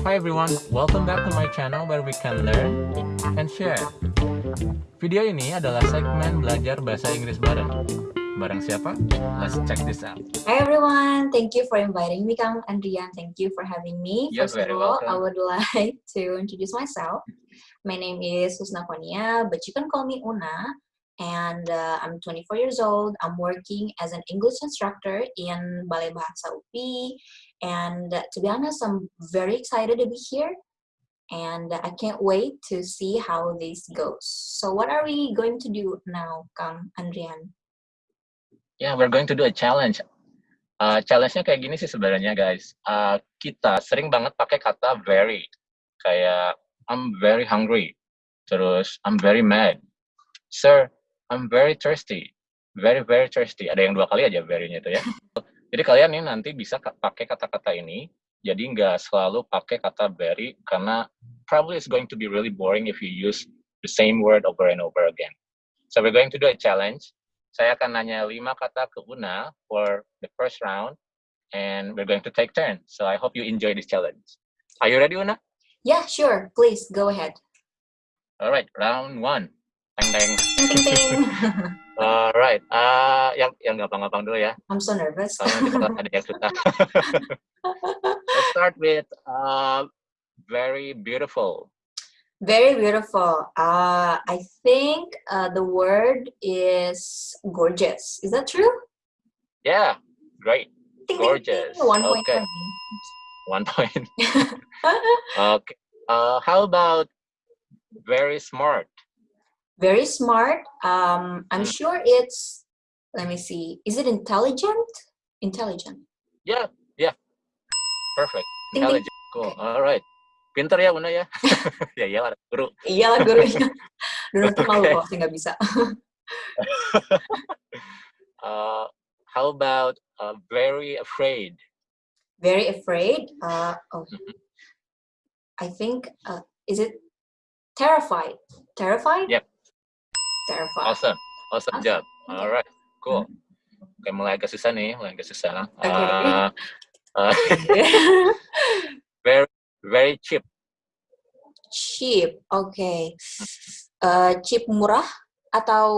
Hi everyone, welcome back to my channel where we can learn and share. Video ini adalah segmen belajar bahasa Inggris bareng. Bareng siapa? Let's check this out. Hi everyone, thank you for inviting me, Kang Andrian. Thank you for having me. You're First very of all, welcome. I would like to introduce myself. My name is Husna Konia, but you can call me Una. And uh, I'm 24 years old. I'm working as an English instructor in Balai Bahasa UPI. And uh, to be honest, I'm very excited to be here. And I can't wait to see how this goes. So what are we going to do now, Kang Andrian? Yeah, we're going to do a challenge. Uh, challenge-nya kayak gini sih sebenarnya guys. Uh, kita sering banget pakai kata very. Kayak I'm very hungry. Terus I'm very mad. Sir, I'm very thirsty. Very very thirsty. Ada yang dua kali aja very-nya itu ya. Jadi kalian nih nanti bisa ka- pakai kata-kata ini. Jadi nggak selalu pakai kata very karena probably it's going to be really boring if you use the same word over and over again. So we're going to do a challenge. Saya akan nanya lima kata ke Una for the first round, and we're going to take turn. So I hope you enjoy this challenge. Are you ready, Una? Yeah, sure. Please go ahead. All right, round one. All right, uh, yang yang gampang-gampang dulu ya. I'm so nervous. Soalnya ada yang susah. Let's start with uh, very beautiful. Very beautiful. Uh, I think uh, the word is gorgeous. Is that true? Yeah, great. Gorgeous. One point Okay. One point. Okay. Uh, how about very smart? Very smart. Um, I'm Hmm. sure it's. Let me see. Is it intelligent? Intelligent. Yeah, yeah. Perfect. Intelligent. Cool. All right. Pinter ya, Una ya? ya iyalah, guru. Iyalah gurunya. Dulu tuh malu Okay. kalau nggak bisa. Uh, how about uh, very afraid? Very afraid. Uh, oh, Mhm. I think. Uh, is it terrified? Terrified? Yep. Terrified. Awesome. Awesome Awesome. job. Okay. All right. Cool. Oke, mulai agak susah nih, mulai agak susah. Oke. Uh, uh, very, very cheap. cheap. Oke. Eh, cheap murah atau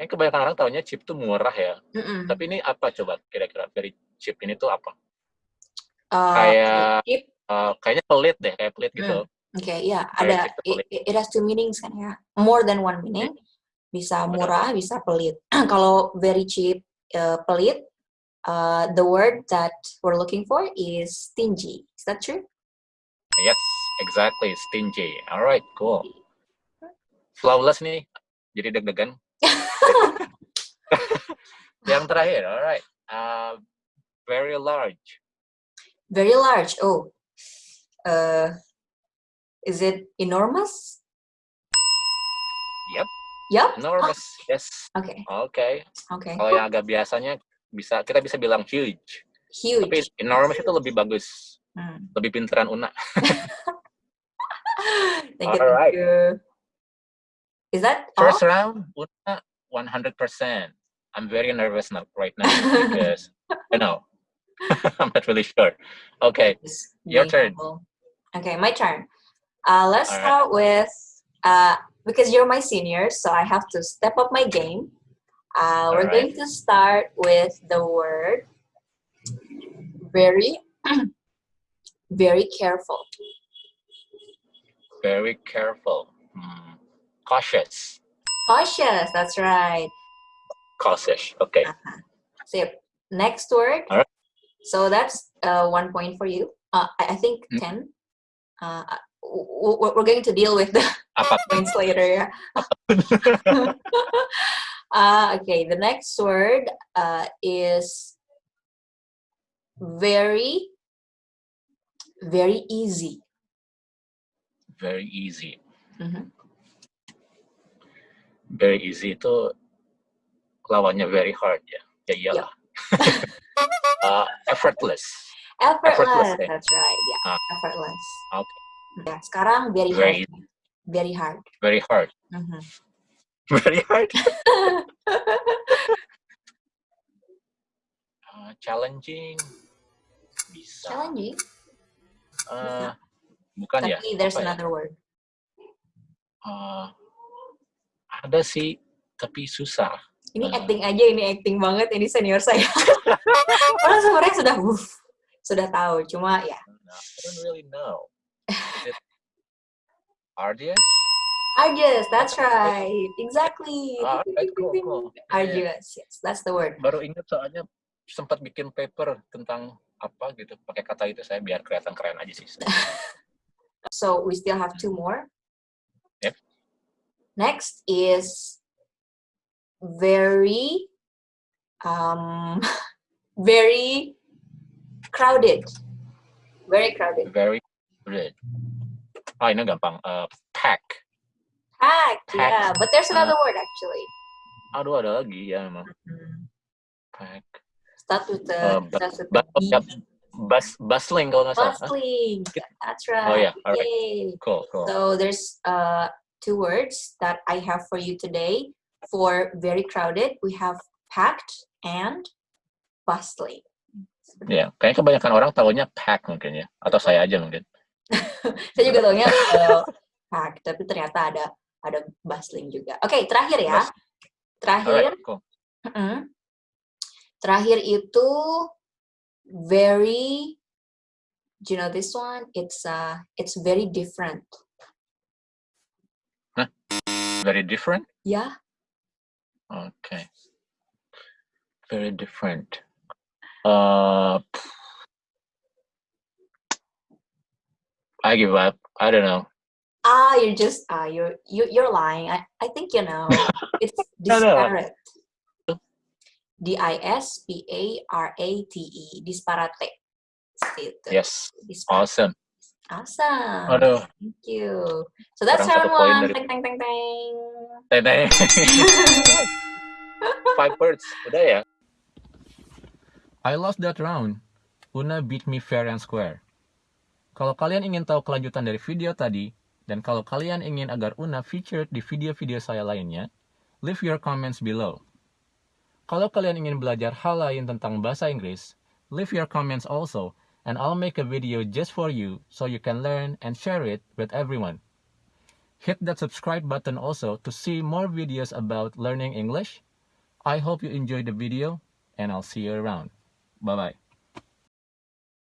Ini kebanyakan orang taunya cheap tuh murah ya. Mm-mm. Tapi ini apa coba kira-kira very cheap ini tuh apa? Eh, Kayak uh, kayaknya pelit deh, kayak pelit gitu. Oke, ya Very ada cheap tuh it, it has two meanings kan ya. More than one meaning. Bisa Benar. murah, bisa pelit. Kalau very cheap, eh, pelit, uh, the word that we're looking for is stingy. Is that true? Yes, exactly. Stingy. Alright, cool. Flawless nih. Jadi deg-degan. Yang terakhir, alright. Uh, very large. Very large. Oh, uh, is it enormous? Yep. Yep. Enormous. Yes. Okay. Oke. Okay. Kalau yang agak biasanya bisa kita bisa bilang huge. Huge. Tapi enormous itu lebih bagus. Hmm. Lebih pinteran Una. Thank you. Alright. Thank you. Is that all? First round, Una 100%. I'm very nervous now right now because I know. I'm not really sure. Okay. Your turn. Okay, my turn. Uh, let's right. start with uh, because you're my senior, so I have to step up my game. Uh, we're right. going to start with the word very, very careful. Very careful. Hmm. Cautious. Cautious. That's right. Cautious. Okay. Uh-huh. So next word. All right. So that's uh, one point for you. Uh, I, I think Mm. ten. Uh, w- w- we're going to deal with the points later. Yeah. uh, okay, the next word uh, is very, very easy. Very easy. Mhm. Very easy itu lawannya very hard ya. Ya iyalah. Uh, effortless. Effortless. Effortless, ya? That's right. Yeah, Ah. effortless. Okay. Ya, sekarang very, Very hard. Very hard. Very hard. Mhm. Very hard. Uh, challenging. Bisa. Challenging. Uh, bukan ya? Tapi there's Apa ya? another word. Uh, ada sih, tapi susah. Ini Uh, acting aja, ini acting banget ini senior saya. Padahal sebenarnya sudah wuff, sudah tahu, cuma ya I don't really know. Arduous? arduous, that's right. Exactly. Ah, right, cool, cool. Arduous, yes, that's the word. Baru ingat soalnya sempat bikin paper tentang apa gitu pakai kata itu saya biar kelihatan keren aja sih. So we still have two more. Yep. Next is very, um, very crowded. Very crowded. Very good. Ah ini gampang. Uh, pack. Packed. yeah. But there's another word actually. Aduh ada lagi ya emang. Hmm. Pack. Start with the Uh, starts with the B. bus bustling kalau nggak salah. Bustling. That's right. Oh yeah, alright. Yay. Cool, cool. So there's uh, two words that I have for you today. For very crowded, we have packed and bustling. Ya, kayaknya kebanyakan orang tahunya pack mungkin ya, atau saya aja mungkin. Saya juga tahunya uh, tapi ternyata ada ada bustling juga. Oke, terakhir ya. Terakhir, Alright, cool. mm, terakhir itu very. Do you know this one? It's uh, it's very different. Very different. Yeah. Okay. Very different. Uh, I give up. I don't know. Ah, you're just ah, you're you, you're lying. I, I think you know. It's No, no. disparate. D I S P A R A T E. Disparate. Gitu. Yes. Disparate. Awesome. Awesome. Aduh, Thank you. So that's Kurang round one. dari- Teng teng teng teng. Tene. Five words. Udah ya. I lost that round. Una beat me fair and square. Kalau kalian ingin tahu kelanjutan dari video tadi, dan kalau kalian ingin agar Una featured di video-video saya lainnya, leave your comments below. Kalau kalian ingin belajar hal lain tentang bahasa Inggris, leave your comments also, and I'll make a video just for you so you can learn and share it with everyone. Hit that subscribe button also to see more videos about learning English. I hope you enjoyed the video, and I'll see you around. Bye bye.